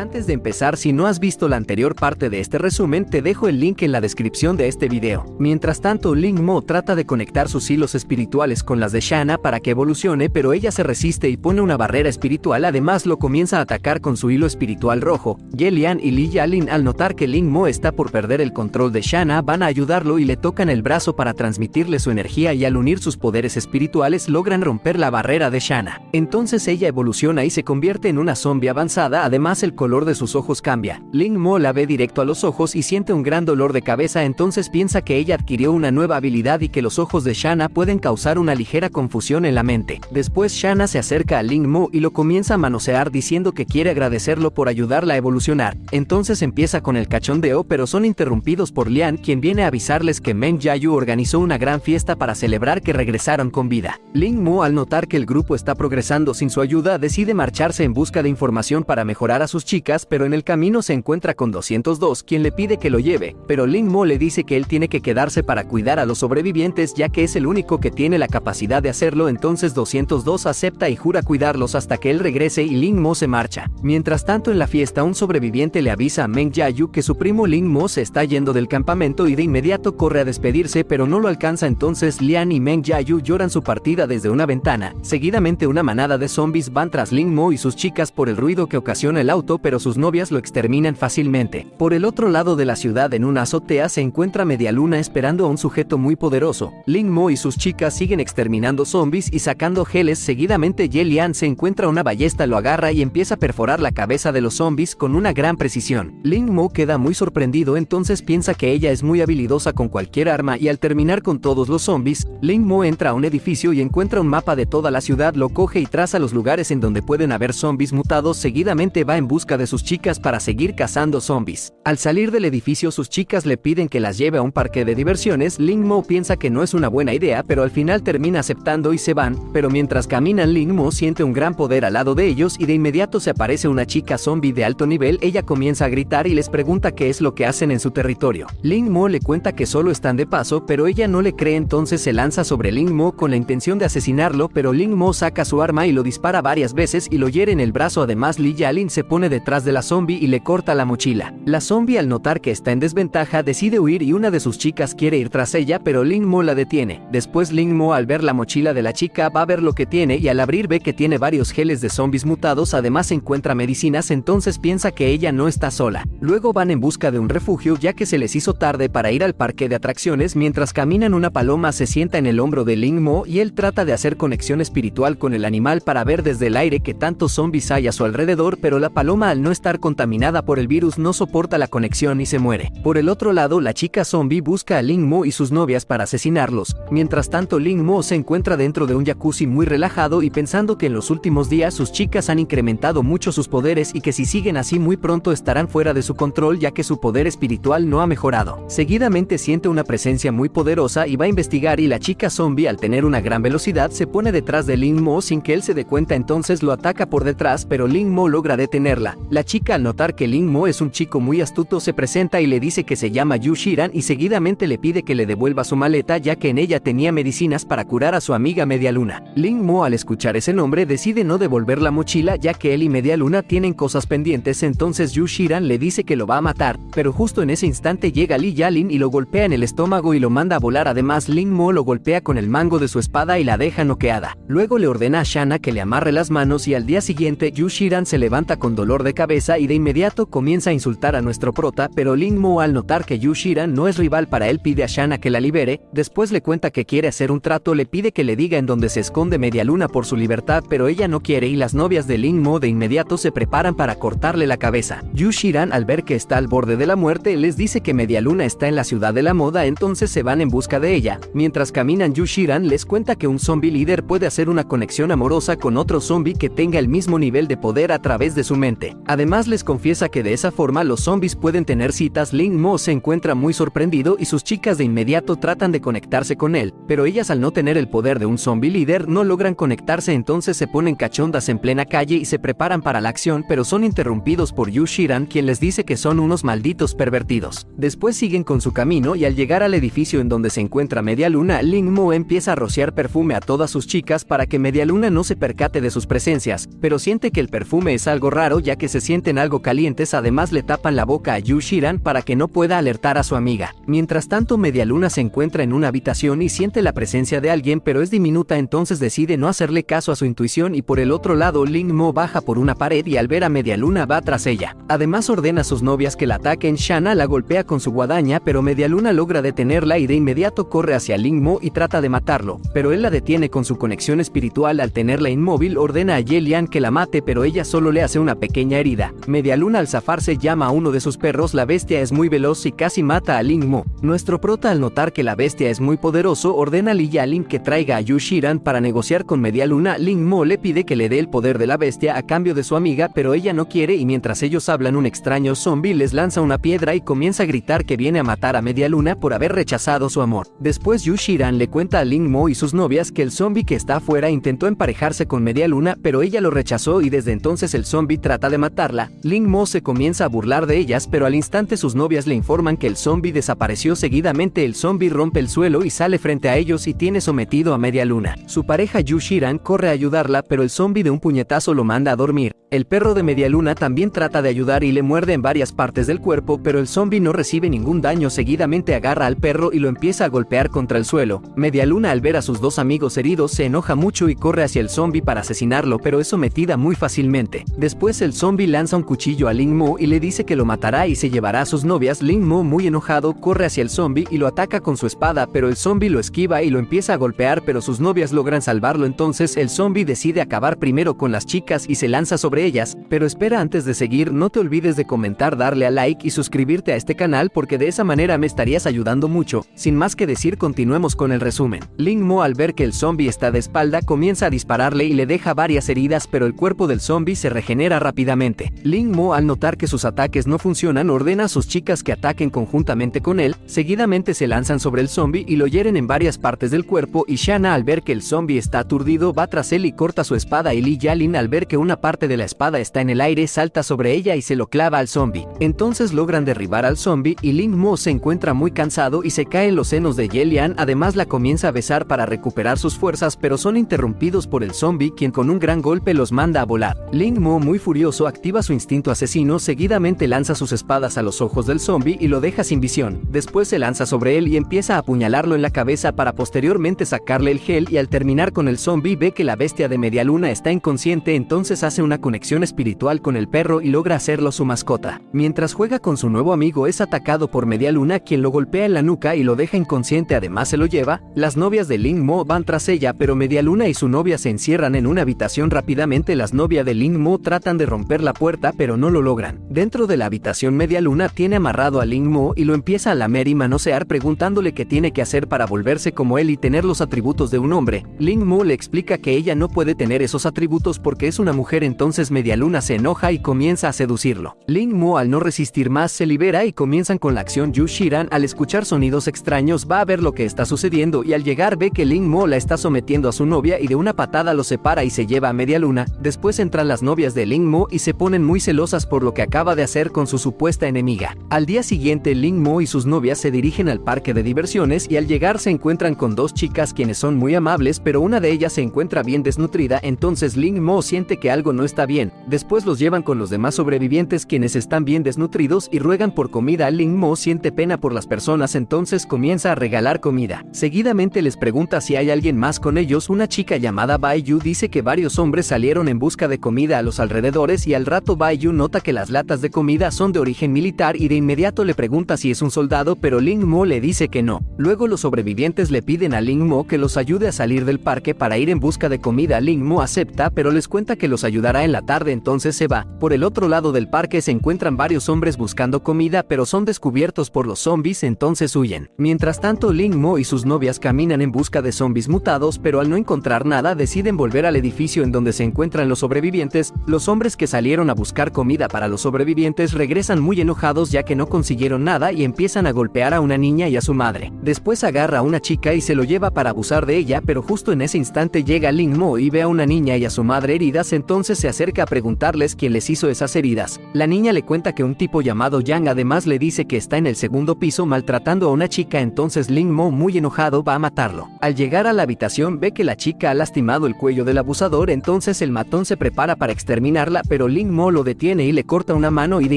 Antes de empezar, si no has visto la anterior parte de este resumen, te dejo el link en la descripción de este video. Mientras tanto, Ling Mo trata de conectar sus hilos espirituales con las de Shanna para que evolucione, pero ella se resiste y pone una barrera espiritual, además lo comienza a atacar con su hilo espiritual rojo. Yelian y Li Yalin al notar que Ling Mo está por perder el control de Shanna, van a ayudarlo y le tocan el brazo para transmitirle su energía y al unir sus poderes espirituales logran romper la barrera de Shanna. Entonces ella evoluciona y se convierte en una zombie avanzada, además el color color de sus ojos cambia. Ling Mo la ve directo a los ojos y siente un gran dolor de cabeza entonces piensa que ella adquirió una nueva habilidad y que los ojos de Shanna pueden causar una ligera confusión en la mente. Después Shanna se acerca a Ling Mo y lo comienza a manosear diciendo que quiere agradecerlo por ayudarla a evolucionar. Entonces empieza con el cachondeo pero son interrumpidos por Lian quien viene a avisarles que Meng Yayu organizó una gran fiesta para celebrar que regresaron con vida. Ling Mo al notar que el grupo está progresando sin su ayuda decide marcharse en busca de información para mejorar a sus chicos pero en el camino se encuentra con 202, quien le pide que lo lleve, pero Ling Mo le dice que él tiene que quedarse para cuidar a los sobrevivientes ya que es el único que tiene la capacidad de hacerlo, entonces 202 acepta y jura cuidarlos hasta que él regrese y Ling Mo se marcha. Mientras tanto en la fiesta un sobreviviente le avisa a Meng Yayu que su primo Ling Mo se está yendo del campamento y de inmediato corre a despedirse pero no lo alcanza entonces Lian y Meng Yayu lloran su partida desde una ventana, seguidamente una manada de zombies van tras Ling Mo y sus chicas por el ruido que ocasiona el auto pero sus novias lo exterminan fácilmente. Por el otro lado de la ciudad en una azotea se encuentra Media Luna esperando a un sujeto muy poderoso. Ling Mo y sus chicas siguen exterminando zombies y sacando geles seguidamente Ye se encuentra una ballesta lo agarra y empieza a perforar la cabeza de los zombies con una gran precisión. Ling Mo queda muy sorprendido entonces piensa que ella es muy habilidosa con cualquier arma y al terminar con todos los zombies, Ling Mo entra a un edificio y encuentra un mapa de toda la ciudad, lo coge y traza los lugares en donde pueden haber zombies mutados, seguidamente va en busca de sus chicas para seguir cazando zombies. Al salir del edificio sus chicas le piden que las lleve a un parque de diversiones, Ling Mo piensa que no es una buena idea pero al final termina aceptando y se van, pero mientras caminan Ling Mo siente un gran poder al lado de ellos y de inmediato se aparece una chica zombie de alto nivel, ella comienza a gritar y les pregunta qué es lo que hacen en su territorio. Ling Mo le cuenta que solo están de paso pero ella no le cree entonces se lanza sobre Ling Mo con la intención de asesinarlo pero Ling Mo saca su arma y lo dispara varias veces y lo hiere en el brazo además Li Yalin se pone detrás de la zombie y le corta la mochila. La zombie al notar que está en desventaja decide huir y una de sus chicas quiere ir tras ella pero Ling Mo la detiene. Después Ling Mo al ver la mochila de la chica va a ver lo que tiene y al abrir ve que tiene varios geles de zombies mutados además encuentra medicinas entonces piensa que ella no está sola. Luego van en busca de un refugio ya que se les hizo tarde para ir al parque de atracciones mientras caminan una paloma se sienta en el hombro de Ling Mo y él trata de hacer conexión espiritual con el animal para ver desde el aire que tantos zombies hay a su alrededor pero la paloma al no estar contaminada por el virus no soporta la conexión y se muere. Por el otro lado, la chica zombie busca a Ling Mo y sus novias para asesinarlos. Mientras tanto, Ling Mo se encuentra dentro de un jacuzzi muy relajado y pensando que en los últimos días sus chicas han incrementado mucho sus poderes y que si siguen así muy pronto estarán fuera de su control ya que su poder espiritual no ha mejorado. Seguidamente siente una presencia muy poderosa y va a investigar y la chica zombie al tener una gran velocidad se pone detrás de Ling Mo sin que él se dé cuenta entonces lo ataca por detrás pero Ling Mo logra detenerla. La chica al notar que Ling Mo es un chico muy astuto se presenta y le dice que se llama Yu Shiran y seguidamente le pide que le devuelva su maleta ya que en ella tenía medicinas para curar a su amiga Media Luna. Ling Mo al escuchar ese nombre decide no devolver la mochila ya que él y Media Luna tienen cosas pendientes entonces Yu Shiran le dice que lo va a matar, pero justo en ese instante llega Li Yalin y lo golpea en el estómago y lo manda a volar además Ling Mo lo golpea con el mango de su espada y la deja noqueada. Luego le ordena a Shana que le amarre las manos y al día siguiente Yu Shiran se levanta con dolor de cabeza y de inmediato comienza a insultar a nuestro prota, pero Ling Mo al notar que Yu Shiran no es rival para él pide a Shana que la libere, después le cuenta que quiere hacer un trato, le pide que le diga en dónde se esconde Media Luna por su libertad, pero ella no quiere y las novias de Ling Mo de inmediato se preparan para cortarle la cabeza. Yu Shiran al ver que está al borde de la muerte les dice que Media Luna está en la ciudad de la moda, entonces se van en busca de ella. Mientras caminan Yu Shiran les cuenta que un zombie líder puede hacer una conexión amorosa con otro zombie que tenga el mismo nivel de poder a través de su mente. Además les confiesa que de esa forma los zombies pueden tener citas, Ling Mo se encuentra muy sorprendido y sus chicas de inmediato tratan de conectarse con él, pero ellas al no tener el poder de un zombie líder no logran conectarse entonces se ponen cachondas en plena calle y se preparan para la acción pero son interrumpidos por Yu Shiran quien les dice que son unos malditos pervertidos. Después siguen con su camino y al llegar al edificio en donde se encuentra Media Luna, Mo empieza a rociar perfume a todas sus chicas para que Media Luna no se percate de sus presencias, pero siente que el perfume es algo raro ya que se sienten algo calientes además le tapan la boca a Yu Shiran para que no pueda alertar a su amiga. Mientras tanto Medialuna se encuentra en una habitación y siente la presencia de alguien pero es diminuta entonces decide no hacerle caso a su intuición y por el otro lado Ling Mo baja por una pared y al ver a Medialuna va tras ella. Además ordena a sus novias que la ataquen, Shana la golpea con su guadaña pero Medialuna logra detenerla y de inmediato corre hacia Ling Mo y trata de matarlo, pero él la detiene con su conexión espiritual al tenerla inmóvil ordena a Yelian que la mate pero ella solo le hace una pequeña herida. Medialuna al zafarse llama a uno de sus perros, la bestia es muy veloz y casi mata a Ling Mo. Nuestro prota al notar que la bestia es muy poderoso ordena a Li Yalin que traiga a Yu Shiran para negociar con Medialuna, Ling Mo le pide que le dé el poder de la bestia a cambio de su amiga pero ella no quiere y mientras ellos hablan un extraño zombie les lanza una piedra y comienza a gritar que viene a matar a Medialuna por haber rechazado su amor. Después Yu Shiran le cuenta a Ling Mo y sus novias que el zombie que está afuera intentó emparejarse con Medialuna pero ella lo rechazó y desde entonces el zombie trata de matarla. Ling Mo se comienza a burlar de ellas pero al instante sus novias le informan que el zombie desapareció seguidamente el zombie rompe el suelo y sale frente a ellos y tiene sometido a Medialuna. Su pareja Yu Shiran corre a ayudarla pero el zombie de un puñetazo lo manda a dormir. El perro de Medialuna también trata de ayudar y le muerde en varias partes del cuerpo, pero el zombie no recibe ningún daño. Seguidamente agarra al perro y lo empieza a golpear contra el suelo. Medialuna al ver a sus dos amigos heridos se enoja mucho y corre hacia el zombie para asesinarlo, pero es sometida muy fácilmente. Después el zombie lanza un cuchillo a Ling Mo y le dice que lo matará y se llevará a sus novias. Ling Mo, muy enojado, corre hacia el zombie y lo ataca con su espada, pero el zombie lo esquiva y lo empieza a golpear, pero sus novias logran salvarlo. Entonces el zombie decide acabar primero con las chicas y se lanza sobre ellas, pero espera antes de seguir, no te olvides de comentar, darle a like y suscribirte a este canal porque de esa manera me estarías ayudando mucho. Sin más que decir, continuemos con el resumen. Ling Mo al ver que el zombie está de espalda comienza a dispararle y le deja varias heridas, pero el cuerpo del zombie se regenera rápidamente. Ling Mo al notar que sus ataques no funcionan ordena a sus chicas que ataquen conjuntamente con él, seguidamente se lanzan sobre el zombie y lo hieren en varias partes del cuerpo y Shana al ver que el zombie está aturdido va tras él y corta su espada y Li Yalin al ver que una parte de la espada está en el aire salta sobre ella y se lo clava al zombie. Entonces logran derribar al zombie y Ling Mo se encuentra muy cansado y se cae en los senos de Yelian, además la comienza a besar para recuperar sus fuerzas pero son interrumpidos por el zombie quien con un gran golpe los manda a volar. Ling Mo muy furioso activa su instinto asesino, seguidamente lanza sus espadas a los ojos del zombie y lo deja sin visión. Después se lanza sobre él y empieza a apuñalarlo en la cabeza para posteriormente sacarle el gel y al terminar con el zombie ve que la bestia de Medialuna está inconsciente entonces hace una conexión espiritual con el perro y logra hacerlo su mascota. Mientras juega con su nuevo amigo es atacado por Medialuna quien lo golpea en la nuca y lo deja inconsciente además se lo lleva, las novias de Ling Mo van tras ella pero Medialuna y su novia se encierran en una habitación rápidamente las novias de Ling Mo tratan de romper la puerta pero no lo logran. Dentro de la habitación Medialuna tiene amarrado a Ling Mo y lo empieza a lamer y manosear preguntándole qué tiene que hacer para volverse como él y tener los atributos de un hombre. Ling Mo le explica que ella no puede tener esos atributos porque es una mujer entonces Medialuna se enoja y comienza a seducirlo. Ling Mo al no resistir más se libera y comienzan con la acción Yu Shiran al escuchar sonidos extraños va a ver lo que está sucediendo y al llegar ve que Ling Mo la está sometiendo a su novia y de una patada lo separa y se lleva a media luna, después entran las novias de Ling Mo y se ponen muy celosas por lo que acaba de hacer con su supuesta enemiga. Al día siguiente Ling Mo y sus novias se dirigen al parque de diversiones y al llegar se encuentran con dos chicas quienes son muy amables pero una de ellas se encuentra bien desnutrida entonces Ling Mo siente que algo no está bien, después los llevan con los demás sobrevivientes quienes están bien desnutridos y ruegan por comida Ling Mo siente pena por las personas entonces comienza a regalar comida. Seguidamente les pregunta si hay alguien más con ellos una chica llamada Bai Yu dice que varios hombres salieron en busca de comida a los alrededores y al rato Bai Yu nota que las latas de comida son de origen militar y de inmediato le pregunta si es un soldado pero Ling Mo le dice que no. Luego los sobrevivientes le piden a Ling Mo que los ayude a salir del parque para ir en busca de comida Ling Mo acepta pero les cuenta que los ayudará en la tarde entonces se va. Por el otro lado del parque se encuentran varios hombres buscando comida pero son descubiertos por los zombies entonces huyen. Mientras tanto Ling Mo y sus novias caminan en busca de zombies mutados pero al no encontrar nada deciden volver al edificio en donde se encuentran los sobrevivientes, los hombres que salieron a buscar comida para los sobrevivientes regresan muy enojados ya que no consiguieron nada y empiezan a golpear a una niña y a su madre. Después agarra a una chica y se lo lleva para abusar de ella pero justo en ese instante llega Ling Mo y ve a una niña y a su madre heridas entonces se acerca a preguntarles quién les hizo esas heridas. La niña le cuenta que un tipo llamado Yang además le dice que está en el segundo piso maltratando a una chica entonces Ling Mo muy enojado va a matarlo. Al llegar a la habitación ve que la chica ha lastimado el cuello del abusador entonces el matón se prepara para exterminarla pero Ling Mo lo detiene y le corta una mano y de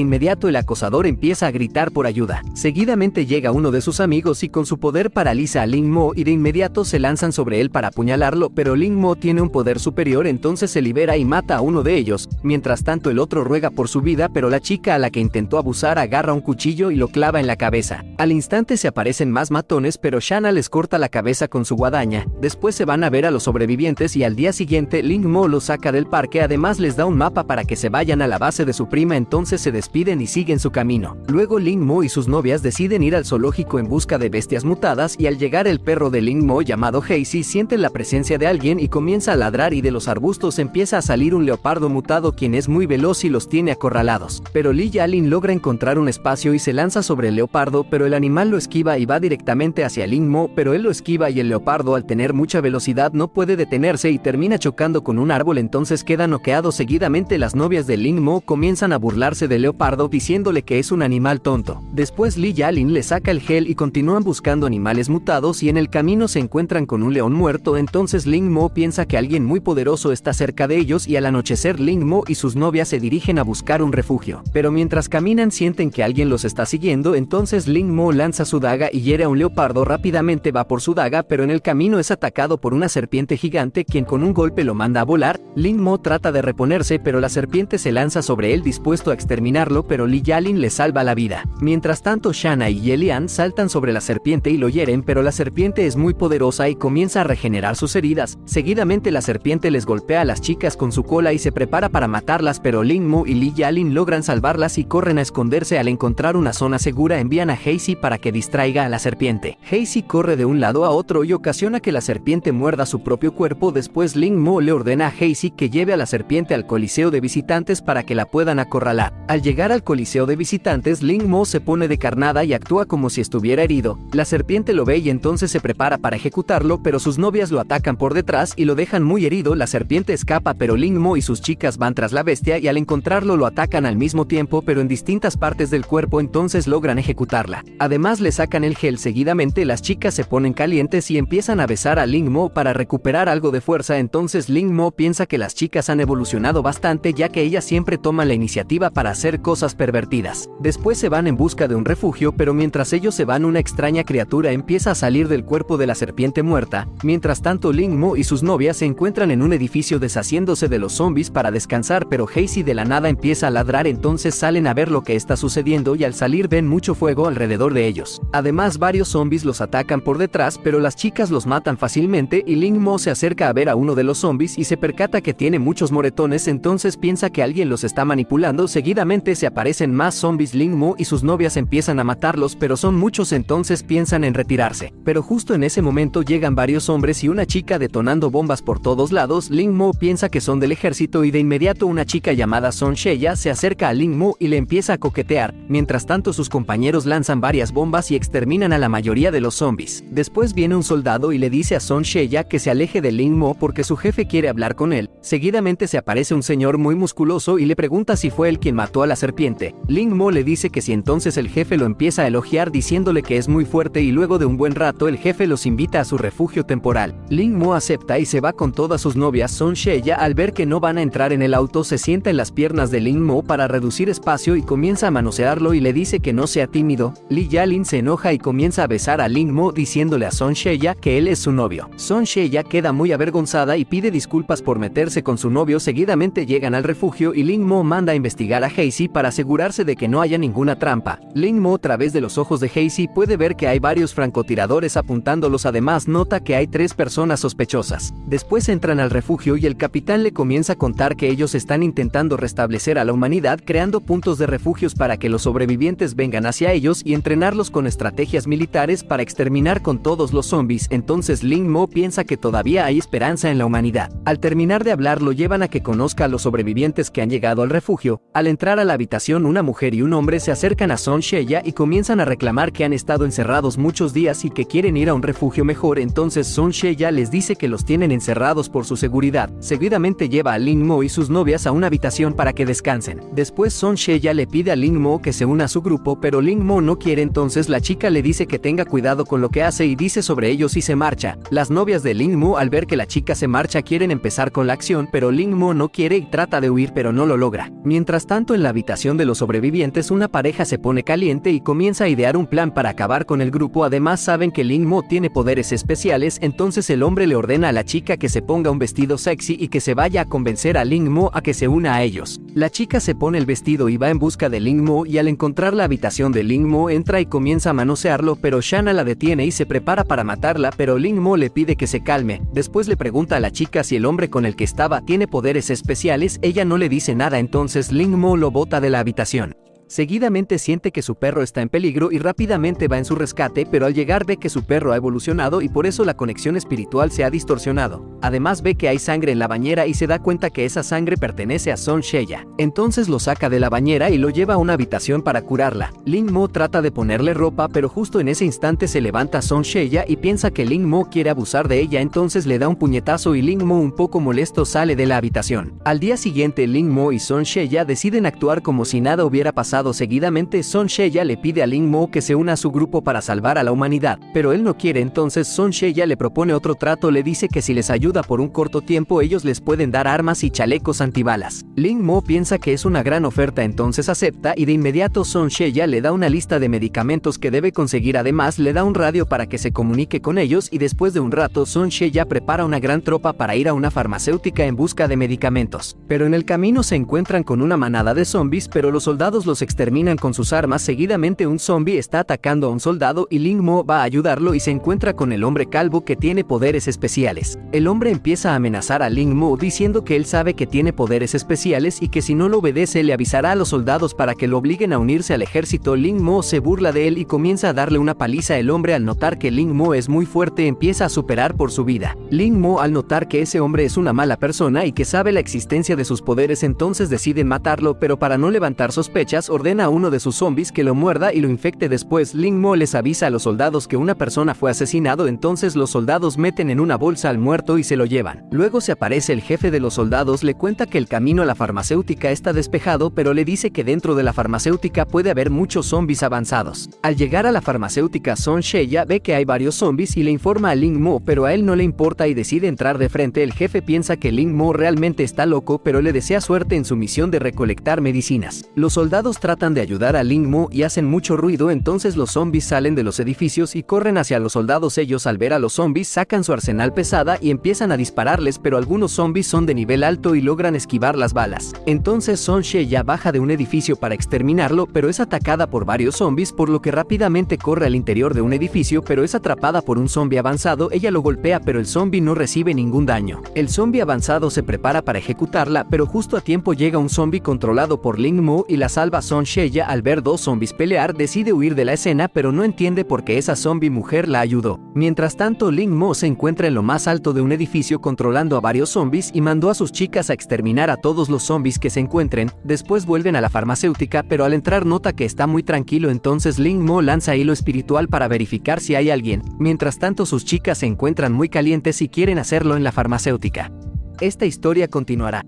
inmediato el acosador empieza a gritar por ayuda. Seguidamente llega uno de sus amigos y con su poder paraliza a Ling Mo y de inmediato se lanzan sobre él para apuñalarlo pero Ling Mo tiene un poder superior entonces se libera y mata a uno de ellos, mientras tanto el otro ruega por su vida pero la chica a la que intentó abusar agarra un cuchillo y lo clava en la cabeza. Al instante se aparecen más matones pero Shanna les corta la cabeza con su guadaña, después se van a ver a los sobrevivientes y al día siguiente Ling Mo los saca del parque además les da un mapa para que se vayan a la base de su prima entonces se despiden y siguen su camino. Luego Ling Mo y sus novias deciden ir al zoológico en busca de bestias mutadas y al llegar el perro de Ling Mo llamado Hazy siente la presencia de alguien y comienza a ladrar y de los arbustos empieza a salir un leopardo mutado quien es muy veloz y los tiene acorralados. Pero Li Yalin logra encontrar un espacio y se lanza sobre el leopardo pero el animal lo esquiva y va directamente hacia Ling Mo pero él lo esquiva y el leopardo al tener mucha velocidad no puede detenerse y termina chocando con un árbol entonces queda noqueado seguidamente las novias de Ling Mo comienzan a burlarse de leopardo diciéndole que es un animal tonto. Después Li Yalin le saca el gel y continúan buscando animales mutados y en el camino se encuentran con un león muerto entonces Ling Mo piensa que alguien muy poderoso está cerca de ellos y al anochecer Ling Mo y sus novias se dirigen a buscar un refugio. Pero mientras caminan sienten que alguien los está siguiendo entonces Ling Mo lanza su daga y hiere a un leopardo rápidamente va por su daga pero en el camino es atacado por una serpiente gigante quien con un golpe lo manda a volar, Ling Mo trata de reponerse pero la serpiente se lanza sobre él dispuesto a exterminarlo pero Li Yalin le salva la vida. Mientras tanto Shanna y Yelian saltan sobre la serpiente y lo hieren pero la serpiente es muy poderosa y comienza a regenerar sus heridas. Seguidamente la serpiente les golpea a las chicas con su cola y se prepara para matarlas pero Ling Mu y Li Yalin logran salvarlas y corren a esconderse al encontrar una zona segura envían a Hazy para que distraiga a la serpiente. Hazy corre de un lado a otro y ocasiona que la serpiente muerda su propio cuerpo después Ling Mo le ordena a Hazy que lleve a la serpiente al coliseo de visitantes para que la puedan acorralar. Al llegar al coliseo de visitantes Ling Mo se pone de carnada y actúa como si estuviera herido. La serpiente lo ve y entonces se prepara para ejecutarlo pero sus novias lo atacan por detrás y lo dejan muy herido la serpiente escapa pero Ling Mo y sus chicas van tras la bestia y al encontrarlo lo atacan al mismo tiempo pero en distintas partes del cuerpo entonces logran ejecutarla. Además le sacan el gel seguidamente las chicas se ponen calientes y empiezan a besar a Ling Mo para recuperar algo de fuerza entonces Ling Mo piensa que las chicas han evolucionado bastante ya que ellas siempre toman la iniciativa para hacer cosas pervertidas. Después se van en busca de un refugio pero mientras ellos se van una extraña criatura empieza a salir del cuerpo de la serpiente muerta, mientras tanto Ling Mo y sus novias se encuentran en un edificio deshaciéndose de los zombies para descansar pero Hazy de la nada empieza a ladrar entonces salen a ver lo que está sucediendo y al salir ven mucho fuego alrededor de ellos. Además varios zombies los atacan por detrás pero las chicas los matan fácilmente y Ling Mo se acerca a ver a uno de los zombies y se percata que tiene muchos moretones entonces piensa que alguien los está manipulando seguidamente se aparecen más zombies Ling Mo y sus novias empiezan a matarlos pero son muchos entonces piensan en retirarse. Pero justo en ese momento llegan varios hombres y una chica detonando bombas por todos lados Ling Mo piensa que son del ejército y de inmediato una chica llamada Son Sheya se acerca a Ling Mo y le empieza a coquetear, mientras tanto sus compañeros lanzan varias bombas y exterminan a la mayoría de los zombies. Después viene un soldado y le dice a Son Sheya que se aleje de Ling Mo porque su jefe quiere hablar con él. Seguidamente se aparece un señor muy musculoso y le pregunta si fue él quien mató a la serpiente. Ling Mo le dice que si entonces el jefe lo empieza a elogiar diciéndole que es muy fuerte y luego de un buen rato el jefe los invita a su refugio temporal. Ling Mo acepta y se va con todas sus novias Son Sheya al ver que no van a entrar en el auto se sienta en las piernas de Ling Mo para reducir espacio y comienza a manosearlo y le dice que no sea tímido. Li Yalin se enoja y comienza a besar a Ling Mo diciéndole a Son Sheya que él es su novio. Son Sheya queda muy avergonzada y pide disculpas por meterse con su novio seguidamente llegan al refugio y Ling Mo manda a investigar a Hazy para asegurarse de que no haya ninguna trampa. Ling Mo a través de los ojos de Hazy puede ver que hay varios francotiradores apuntándolos además nota que hay tres personas sospechosas. Después entran al refugio y el capitán le comienza a contar que ellos están intentando restablecer a la humanidad creando puntos de refugios para que los sobrevivientes vengan hacia ellos y entrenarlos con estrategias militares para exterminar con todos los zombies. Entonces Ling Mo piensa que todavía hay esperanza en la humanidad. Al terminar de hablar lo llevan a que conozca a los sobrevivientes que han llegado al refugio. Al entrar a la habitación una mujer y un hombre se acercan a Son Sheya y comienzan a reclamar que han estado encerrados muchos días y que quieren ir a un refugio mejor. Entonces Son Sheya les dice que los tienen encerrados por su seguridad. Seguidamente lleva a Ling Mo y sus novias a una habitación para que descansen. Después Son Sheya le pide a Ling Mo que se una a su grupo, pero Ling Mo no quiere entonces la chica le dice que tenga cuidado con lo que hace y dice sobre ellos y se marcha. Las novias de Ling Mo al ver que la chica se marcha quieren empezar con la acción, pero Ling Mo no quiere y trata de huir pero no lo logra. Mientras tanto en la habitación de los sobrevivientes una pareja se pone caliente y comienza a idear un plan para acabar con el grupo, además saben que Ling Mo tiene poderes especiales, entonces el hombre le ordena a la chica que se ponga un vestido sexy y que se vaya a convencer a Ling Mo a que se una a ellos. La chica se pone el vestido y va en busca de Ling Mo y al encontrar la habitación de Ling Mo entra y comienza a manosearlo, pero Shanna la detiene y se prepara para matarla, pero Ling Mo le pide que se calme. Después le pregunta a la chica si el hombre con el que estaba tiene poderes especiales, ella no le dice nada, entonces Ling Mo lo bota de la habitación. Seguidamente siente que su perro está en peligro y rápidamente va en su rescate, pero al llegar ve que su perro ha evolucionado y por eso la conexión espiritual se ha distorsionado. Además ve que hay sangre en la bañera y se da cuenta que esa sangre pertenece a Son Sheya. Entonces lo saca de la bañera y lo lleva a una habitación para curarla. Ling Mo trata de ponerle ropa, pero justo en ese instante se levanta Son Sheya y piensa que Ling Mo quiere abusar de ella, entonces le da un puñetazo y Ling Mo un poco molesto sale de la habitación. Al día siguiente Ling Mo y Son Sheya deciden actuar como si nada hubiera pasado seguidamente, Son Sheya le pide a Ling Mo que se una a su grupo para salvar a la humanidad, pero él no quiere entonces Son Sheya le propone otro trato, le dice que si les ayuda por un corto tiempo ellos les pueden dar armas y chalecos antibalas. Ling Mo piensa que es una gran oferta entonces acepta y de inmediato Son Sheya le da una lista de medicamentos que debe conseguir además le da un radio para que se comunique con ellos y después de un rato Son Sheya prepara una gran tropa para ir a una farmacéutica en busca de medicamentos. Pero en el camino se encuentran con una manada de zombies pero los soldados los exterminan con sus armas, seguidamente un zombie está atacando a un soldado y Ling Mo va a ayudarlo y se encuentra con el hombre calvo que tiene poderes especiales. El hombre empieza a amenazar a Ling Mo diciendo que él sabe que tiene poderes especiales y que si no lo obedece le avisará a los soldados para que lo obliguen a unirse al ejército. Ling Mo se burla de él y comienza a darle una paliza. El hombre al notar que Ling Mo es muy fuerte empieza a superar por su vida. Ling Mo al notar que ese hombre es una mala persona y que sabe la existencia de sus poderes entonces deciden matarlo pero para no levantar sospechas ordena a uno de sus zombies que lo muerda y lo infecte después. Ling Mo les avisa a los soldados que una persona fue asesinado, entonces los soldados meten en una bolsa al muerto y se lo llevan. Luego se aparece el jefe de los soldados, le cuenta que el camino a la farmacéutica está despejado, pero le dice que dentro de la farmacéutica puede haber muchos zombies avanzados. Al llegar a la farmacéutica, Son Sheya ve que hay varios zombies y le informa a Ling Mo, pero a él no le importa y decide entrar de frente. El jefe piensa que Ling Mo realmente está loco, pero le desea suerte en su misión de recolectar medicinas. Los soldados tratan de ayudar a Ling Mo y hacen mucho ruido, entonces los zombies salen de los edificios y corren hacia los soldados. Ellos al ver a los zombies sacan su arsenal pesada y empiezan a dispararles, pero algunos zombies son de nivel alto y logran esquivar las balas. Entonces Son ya baja de un edificio para exterminarlo, pero es atacada por varios zombies, por lo que rápidamente corre al interior de un edificio, pero es atrapada por un zombie avanzado. Ella lo golpea, pero el zombie no recibe ningún daño. El zombie avanzado se prepara para ejecutarla, pero justo a tiempo llega un zombie controlado por Ling Mo y la salva Son Sheya al ver dos zombies pelear decide huir de la escena pero no entiende por qué esa zombie mujer la ayudó. Mientras tanto Ling Mo se encuentra en lo más alto de un edificio controlando a varios zombies y mandó a sus chicas a exterminar a todos los zombies que se encuentren, después vuelven a la farmacéutica pero al entrar nota que está muy tranquilo entonces Ling Mo lanza hilo espiritual para verificar si hay alguien, mientras tanto sus chicas se encuentran muy calientes y quieren hacerlo en la farmacéutica. Esta historia continuará.